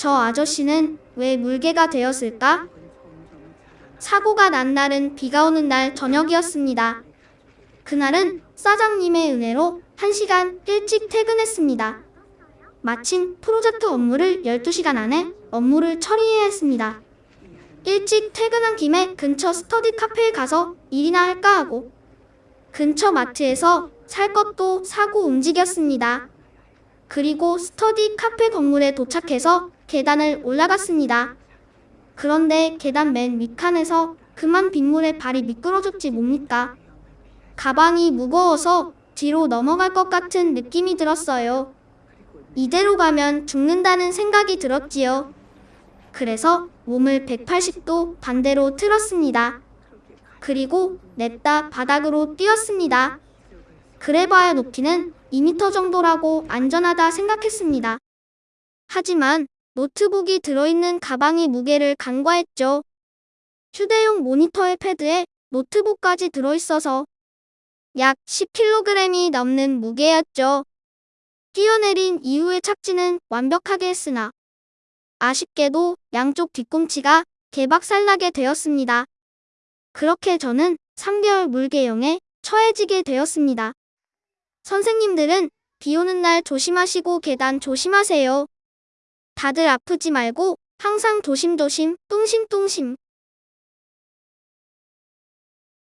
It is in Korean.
저 아저씨는 왜 물개가 되었을까? 사고가 난 날은 비가 오는 날 저녁이었습니다. 그날은 사장님의 은혜로 1시간 일찍 퇴근했습니다. 마침 프로젝트 업무를 12시간 안에 업무를 처리해야 했습니다. 일찍 퇴근한 김에 근처 스터디 카페에 가서 일이나 할까 하고 근처 마트에서 살 것도 사고 움직였습니다. 그리고 스터디 카페 건물에 도착해서 계단을 올라갔습니다. 그런데 계단 맨 윗칸에서 그만 빗물에 발이 미끄러졌지 뭡니까? 가방이 무거워서 뒤로 넘어갈 것 같은 느낌이 들었어요. 이대로 가면 죽는다는 생각이 들었지요. 그래서 몸을 180도 반대로 틀었습니다. 그리고 냅다 바닥으로 뛰었습니다. 그래봐야 높이는 2m 정도라고 안전하다 생각했습니다. 하지만 노트북이 들어있는 가방이 무게를 간과했죠. 휴대용 모니터의 패드에 노트북까지 들어있어서 약 10kg이 넘는 무게였죠. 뛰어내린 이후의 착지는 완벽하게 했으나 아쉽게도 양쪽 뒤꿈치가 개박살나게 되었습니다. 그렇게 저는 3개월 물개용에 처해지게 되었습니다. 선생님들은 비 오는 날 조심하시고 계단 조심하세요. 다들 아프지 말고 항상 조심조심 뚱심뚱심